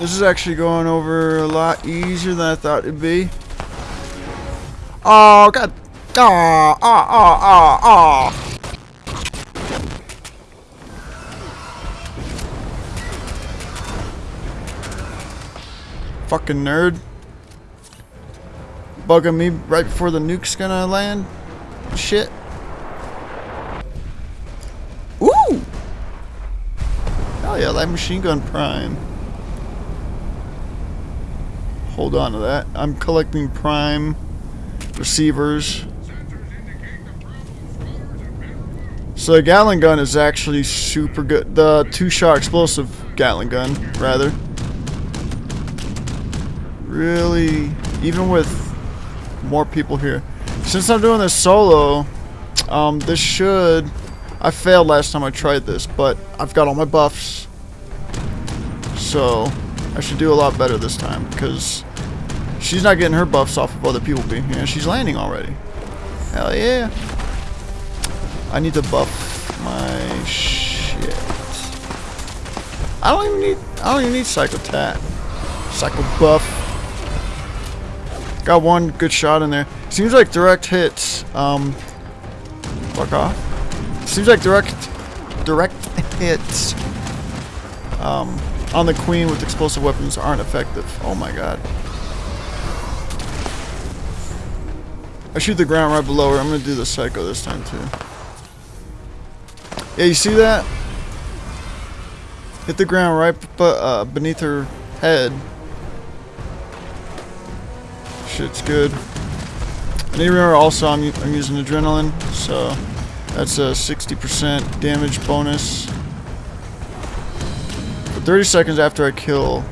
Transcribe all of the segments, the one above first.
This is actually going over a lot easier than I thought it'd be. Oh, God. Ah, ah, ah, ah, ah. Fucking nerd. Bugging me right before the nuke's gonna land. Shit. Ooh! Hell yeah, that machine gun prime. Hold on to that. I'm collecting prime receivers. So the Gatling gun is actually super good. The two-shot explosive Gatling gun, rather. Really, even with more people here. Since I'm doing this solo, um, this should... I failed last time I tried this, but I've got all my buffs. So, I should do a lot better this time, because she's not getting her buffs off of other people being here. She's landing already. Hell yeah. I need to buff my shit. I don't even need I don't even need Psycho Tat. Psycho Buff. Got one good shot in there. Seems like direct hits. Um fuck off. Seems like direct direct hits um on the queen with explosive weapons aren't effective. Oh my god. I shoot the ground right below her. I'm gonna do the psycho this time too. Yeah, you see that? Hit the ground right uh, beneath her head. Shit's good. I need to remember also I'm, I'm using adrenaline, so that's a 60% damage bonus. For 30 seconds after I kill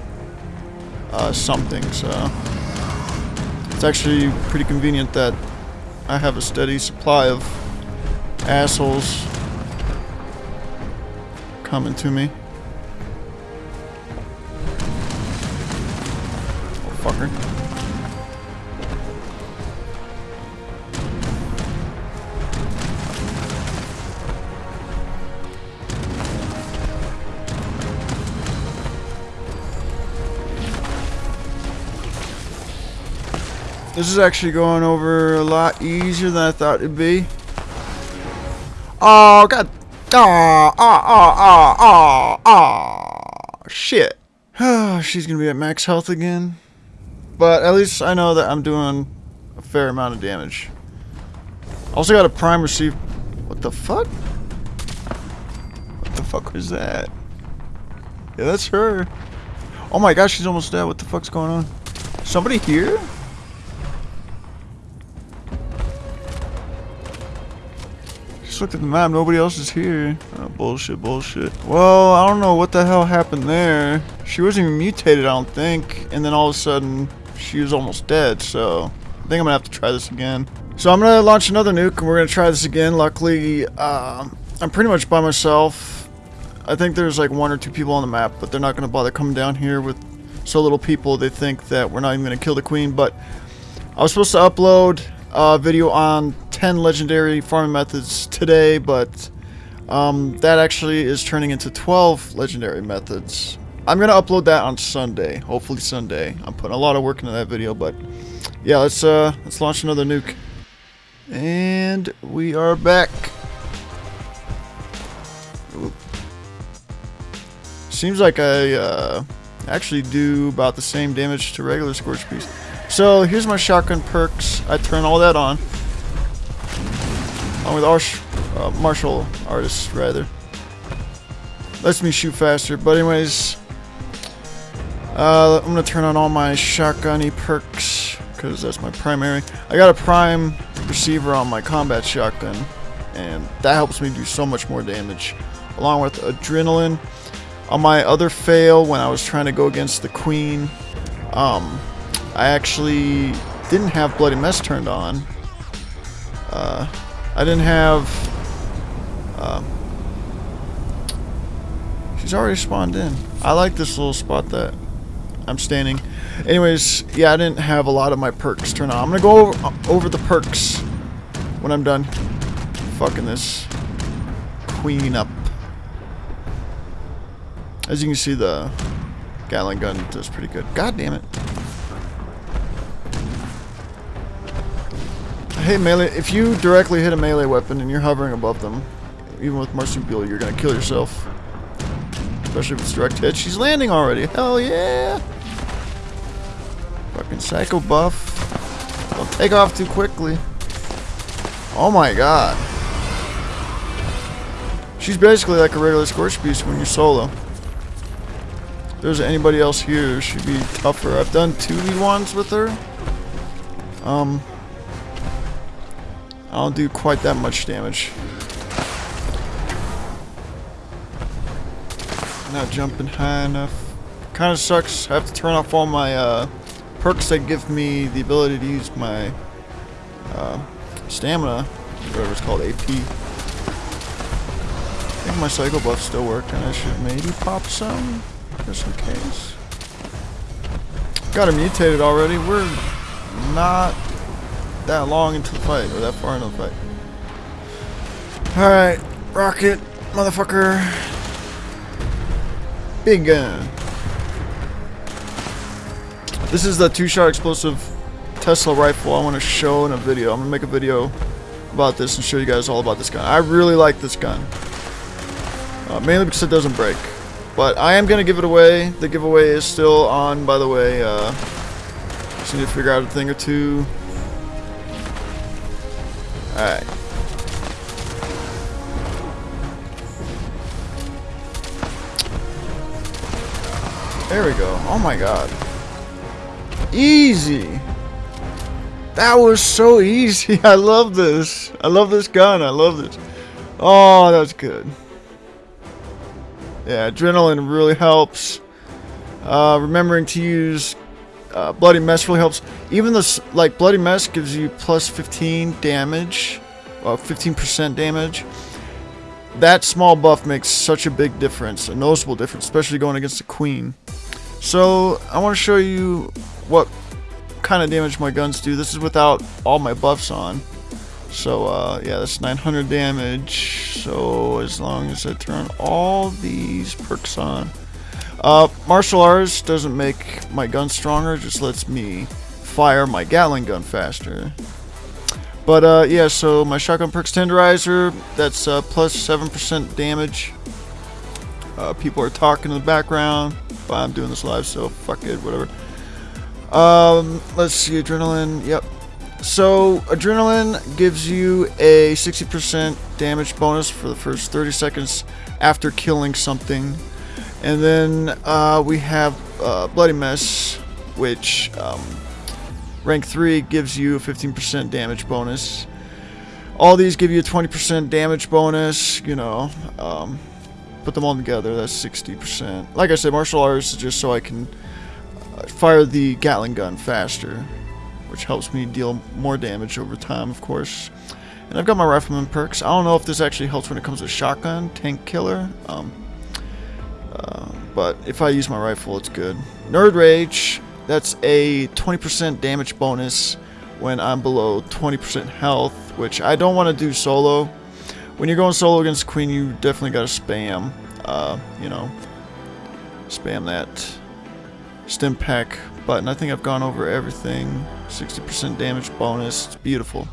uh, something, so it's actually pretty convenient that I have a steady supply of assholes coming to me. Oh, fucker. This is actually going over a lot easier than I thought it'd be. Oh, god Ah, ah, ah, ah, ah, ah, shit. She's gonna be at max health again. But at least I know that I'm doing a fair amount of damage. Also got a prime receive. What the fuck? What the fuck was that? Yeah, that's her. Oh my gosh, she's almost dead. What the fuck's going on? Somebody here? Just looked at the map, nobody else is here. Oh, bullshit, bullshit. Well, I don't know what the hell happened there. She wasn't even mutated, I don't think. And then all of a sudden, she was almost dead, so... I think I'm gonna have to try this again. So I'm gonna launch another nuke, and we're gonna try this again. Luckily, uh, I'm pretty much by myself. I think there's like one or two people on the map, but they're not gonna bother coming down here with so little people. They think that we're not even gonna kill the queen, but... I was supposed to upload a video on 10 legendary farming methods today, but um, that actually is turning into 12 legendary methods. I'm going to upload that on Sunday, hopefully Sunday. I'm putting a lot of work into that video, but yeah, let's, uh, let's launch another nuke. And we are back. Seems like I uh, actually do about the same damage to regular Scorch Beast. So here's my shotgun perks. I turn all that on. Along with our uh, martial artists, rather. Lets me shoot faster. But anyways, uh, I'm gonna turn on all my shotgunny perks because that's my primary. I got a prime receiver on my combat shotgun, and that helps me do so much more damage. Along with adrenaline. On my other fail, when I was trying to go against the queen, um, I actually didn't have Bloody Mess turned on. Uh, I didn't have... Uh, she's already spawned in. I like this little spot that I'm standing. Anyways, yeah, I didn't have a lot of my perks turned on. I'm going to go over, uh, over the perks when I'm done fucking this queen up. As you can see, the Gatling gun does pretty good. God damn it. Hey melee, if you directly hit a melee weapon and you're hovering above them, even with marsupial, you're gonna kill yourself. Especially if it's direct hit. She's landing already. Hell yeah! Fucking psycho buff. Don't take off too quickly. Oh my god. She's basically like a regular Scorch Beast when you're solo. If there's anybody else here, she'd be tougher. I've done 2v1s with her. Um, I don't do quite that much damage. Not jumping high enough. Kind of sucks. I have to turn off all my uh, perks that give me the ability to use my uh, stamina, whatever it's called, AP. I think my psycho buffs still work, and I should maybe pop some, just in case. Got her mutated already. We're not that long into the fight, or that far into the fight. Alright, rocket, motherfucker. Big gun. This is the two-shot explosive Tesla rifle I want to show in a video. I'm going to make a video about this and show you guys all about this gun. I really like this gun. Uh, mainly because it doesn't break. But I am going to give it away. The giveaway is still on, by the way. Uh, just need to figure out a thing or two. Alright. There we go. Oh my god. Easy. That was so easy. I love this. I love this gun. I love this. Oh, that's good. Yeah, adrenaline really helps. Uh, remembering to use uh, Bloody Mess really helps. Even this, like, Bloody Mess gives you plus 15 damage. Well, 15% damage. That small buff makes such a big difference. A noticeable difference, especially going against the Queen. So, I want to show you what kind of damage my guns do. This is without all my buffs on. So, uh, yeah, that's 900 damage. So, as long as I turn all these perks on. Uh, martial arts doesn't make my gun stronger, just lets me fire my Gatling gun faster. But, uh, yeah, so my shotgun perks tenderizer, that's uh, plus 7% damage. Uh, people are talking in the background, but I'm doing this live, so fuck it, whatever. Um, let's see, adrenaline, yep. So, adrenaline gives you a 60% damage bonus for the first 30 seconds after killing something. And then uh, we have uh, Bloody Mess, which um, rank 3 gives you a 15% damage bonus. All these give you a 20% damage bonus, you know. Um, put them all together, that's 60%. Like I said, martial arts is just so I can uh, fire the Gatling gun faster, which helps me deal more damage over time, of course. And I've got my rifleman perks. I don't know if this actually helps when it comes to shotgun, tank killer. Um, uh, but if I use my rifle, it's good. Nerd Rage, that's a 20% damage bonus when I'm below 20% health, which I don't want to do solo. When you're going solo against Queen, you definitely got to spam, uh, you know, spam that stim pack button. I think I've gone over everything. 60% damage bonus. It's beautiful.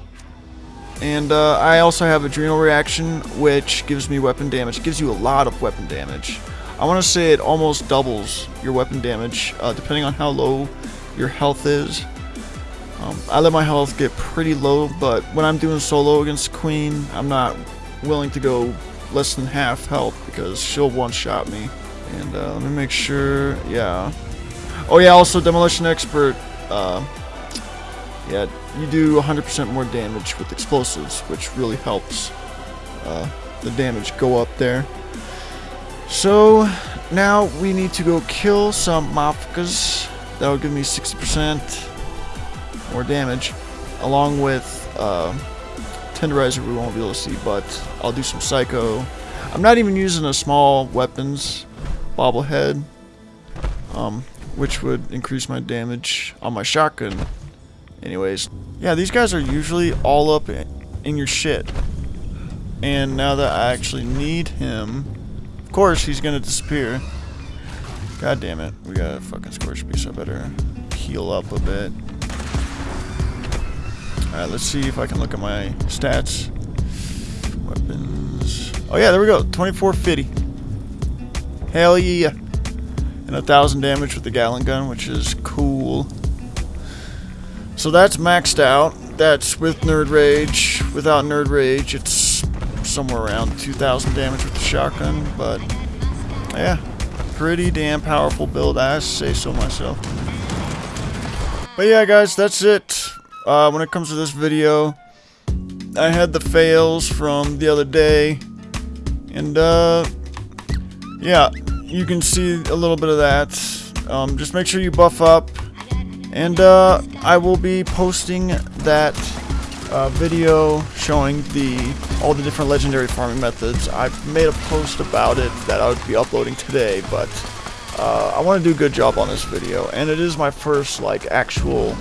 And uh, I also have Adrenal Reaction, which gives me weapon damage. It gives you a lot of weapon damage. I want to say it almost doubles your weapon damage, uh, depending on how low your health is. Um, I let my health get pretty low, but when I'm doing solo against Queen, I'm not willing to go less than half health because she'll one-shot me. And uh, let me make sure, yeah. Oh yeah, also Demolition Expert, uh, yeah, you do 100% more damage with explosives, which really helps uh, the damage go up there. So, now we need to go kill some mafkas. That'll give me 60% more damage, along with uh, Tenderizer we won't be able to see, but I'll do some Psycho. I'm not even using a small weapons bobblehead, um, which would increase my damage on my shotgun. Anyways, yeah, these guys are usually all up in your shit. And now that I actually need him, course he's gonna disappear. God damn it. We got a fucking scorch beast. I better heal up a bit. Alright, let's see if I can look at my stats. Weapons. Oh yeah, there we go. 2450. Hell yeah. And a thousand damage with the Gatling gun, which is cool. So that's maxed out. That's with Nerd Rage. Without Nerd Rage, it's somewhere around 2,000 damage with the shotgun, but yeah, pretty damn powerful build, I say so myself. But yeah, guys, that's it. Uh, when it comes to this video, I had the fails from the other day, and uh, yeah, you can see a little bit of that. Um, just make sure you buff up, and uh, I will be posting that uh, video showing the all the different legendary farming methods. I've made a post about it that I would be uploading today, but uh, I want to do a good job on this video, and it is my first like actual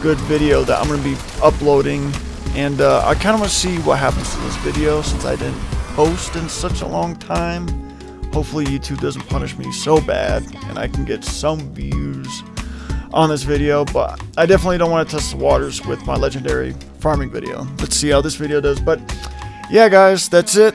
good video that I'm going to be uploading, and uh, I kind of want to see what happens to this video since I didn't post in such a long time. Hopefully YouTube doesn't punish me so bad, and I can get some views on this video, but I definitely don't want to test the waters with my legendary farming video. Let's see how this video does, but yeah guys, that's it.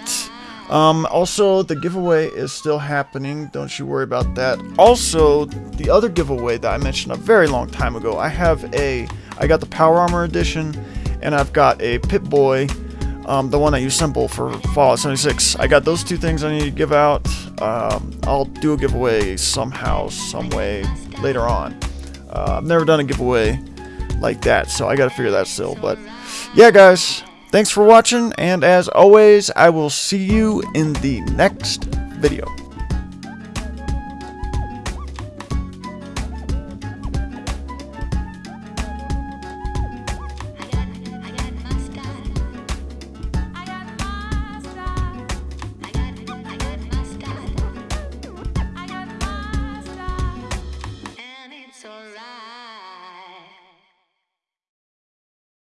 Um, also, the giveaway is still happening. Don't you worry about that. Also, the other giveaway that I mentioned a very long time ago, I have a, I got the Power Armor Edition, and I've got a Pip-Boy, um, the one that you assemble for Fallout 76. I got those two things I need to give out. Um, I'll do a giveaway somehow, some way later on. Uh, I've never done a giveaway like that, so I gotta figure that still. But yeah, guys, thanks for watching, and as always, I will see you in the next video.